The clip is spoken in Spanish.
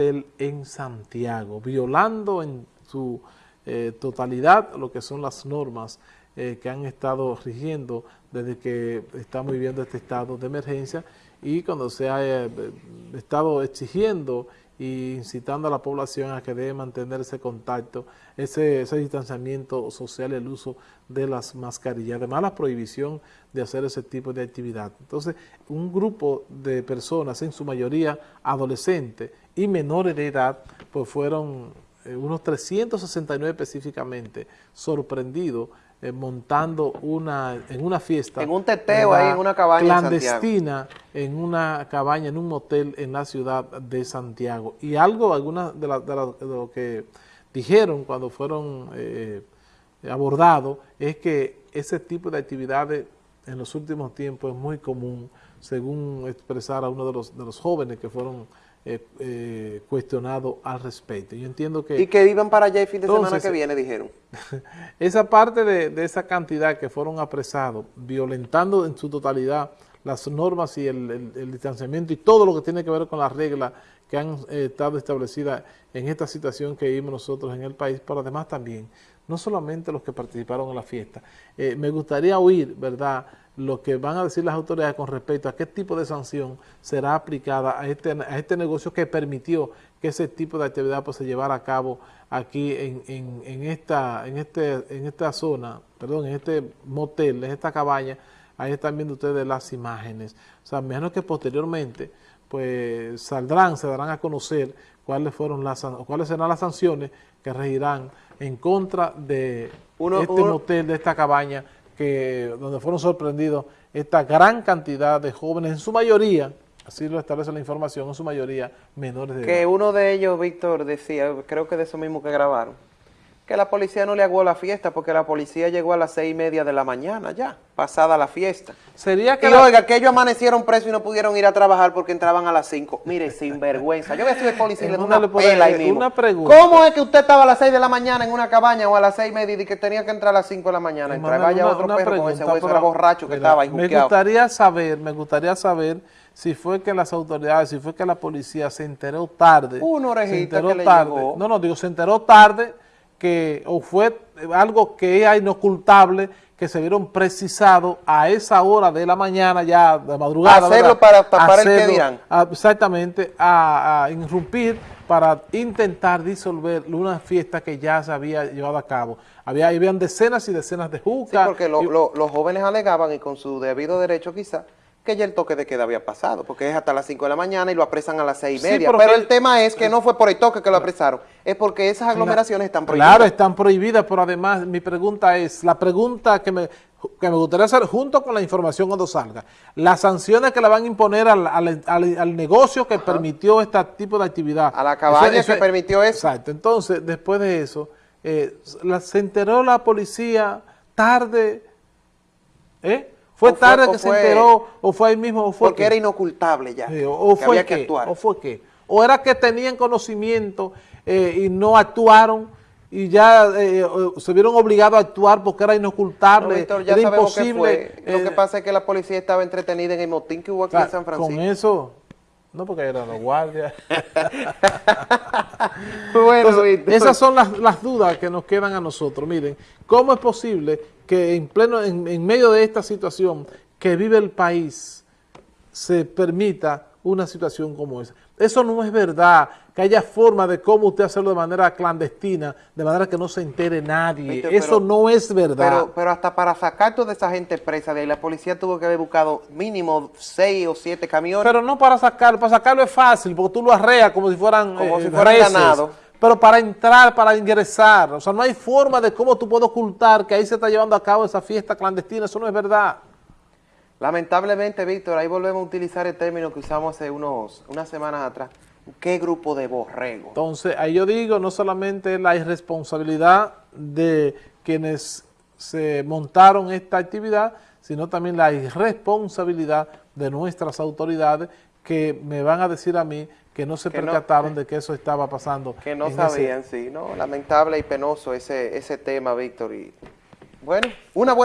en Santiago, violando en su eh, totalidad lo que son las normas eh, que han estado rigiendo desde que estamos viviendo este estado de emergencia y cuando se ha eh, estado exigiendo e incitando a la población a que debe mantener ese contacto, ese, ese distanciamiento social el uso de las mascarillas. Además, la prohibición de hacer ese tipo de actividad. Entonces, un grupo de personas, en su mayoría adolescentes y menores de edad, pues fueron eh, unos 369 específicamente sorprendidos eh, montando una en una fiesta. En un teteo ahí, en una cabaña Clandestina, en, una cabaña, en un motel en la ciudad de Santiago. Y algo, algunas de, lo que dijeron cuando fueron eh, abordados, es que ese tipo de actividades en los últimos tiempos es muy común, según expresara uno de los, de los jóvenes que fueron eh, eh, cuestionado al respecto. Yo entiendo que... Y que iban para allá el fin de semana que viene, dijeron. esa parte de, esa cantidad que fueron apresados, violentando en su totalidad las normas y el, distanciamiento y todo lo que tiene que ver con las reglas que han eh, estado establecidas en esta situación que vivimos nosotros en el país, pero además también, no solamente los que participaron en la fiesta. me gustaría oír, ¿verdad?, lo que van a decir las autoridades con respecto a qué tipo de sanción será aplicada a este, a este negocio que permitió que ese tipo de actividad pues, se llevara a cabo aquí en, en, esta, en, este, en esta zona, perdón, en este motel, en esta cabaña, ahí están viendo ustedes las imágenes. O sea, menos que posteriormente pues saldrán, se darán a conocer cuáles fueron las cuáles serán las sanciones que regirán en contra de este motel, de esta cabaña que donde fueron sorprendidos esta gran cantidad de jóvenes, en su mayoría, así lo establece la información, en su mayoría menores de edad. Que uno de ellos, Víctor, decía, creo que de eso mismo que grabaron, que la policía no le aguó la fiesta porque la policía llegó a las seis y media de la mañana ya, pasada la fiesta. Sería que y oiga, que ellos amanecieron presos y no pudieron ir a trabajar porque entraban a las cinco. Mire, sin vergüenza. Yo voy a de policía y le una, pela ahí mismo. Una pregunta. ¿Cómo es que usted estaba a las seis de la mañana en una cabaña o a las seis y media y que tenía que entrar a las cinco de la mañana? Entraba ya otro perro con ese hueso borracho que estaba ahí Me gustaría saber, me gustaría saber si fue que las autoridades, si fue que la policía se enteró tarde. Una orejita que le tarde. No, no, digo, se enteró tarde que o fue algo que es inocultable que se vieron precisados a esa hora de la mañana ya de madrugada. Hacerlo para tapar el que dirán. exactamente, a, irrumpir para intentar disolver una fiesta que ya se había llevado a cabo. Había, habían decenas y decenas de jucas. Sí, porque los jóvenes alegaban y con su debido derecho quizá que ya el toque de queda había pasado, porque es hasta las 5 de la mañana y lo apresan a las 6 y media. pero, el tema es que no fue por el toque que lo apresaron, es porque esas aglomeraciones están prohibidas. Claro, están prohibidas, pero además mi pregunta es, la pregunta que me, que me gustaría hacer junto con la información cuando salga, las sanciones que le van a imponer al, al, negocio que permitió este tipo de actividad. A la cabaña que permitió eso. Exacto, entonces después de eso, eh, se enteró la policía tarde, ¿eh? ¿Fue tarde que se enteró o fue ahí mismo? O fue porque era inocultable ya, o, fue que, ¿O fue qué? ¿O era que tenían conocimiento eh, y no actuaron y ya eh, se vieron obligados a actuar porque era inocultable, ya era imposible? Lo que eh, pasa es que la policía estaba entretenida en el motín que hubo aquí en San Francisco. Con eso... No, porque eran los guardias. bueno, esas son las, las, dudas que nos quedan a nosotros. Miren, ¿cómo es posible que en pleno, en, medio de esta situación que vive el país, se permita una situación como esa. Eso no es verdad, que haya forma de cómo usted hacerlo de manera clandestina, de manera que no se entere nadie. Eso no es verdad. Pero, pero, hasta para sacar toda esa gente presa de ahí, la policía tuvo que haber buscado mínimo seis o siete camiones. Pero no para sacarlo, para sacarlo es fácil, porque tú lo arreas como si fueran Como si eh, fueran ganados pero para entrar, para ingresar, o sea, no hay forma de cómo tú puedes ocultar que ahí se está llevando a cabo esa fiesta clandestina, eso no es verdad. Lamentablemente, Víctor, ahí volvemos a utilizar el término que usamos hace unos, unas semanas atrás. ¿Qué grupo de borrego? Entonces, ahí yo digo, no solamente la irresponsabilidad de quienes se montaron esta actividad, sino también la irresponsabilidad de nuestras autoridades que me van a decir a mí que no se percataron de que eso estaba pasando. Que no sabían, sí, ¿no? Lamentable y penoso ese, ese tema, Víctor. Y bueno, una buena...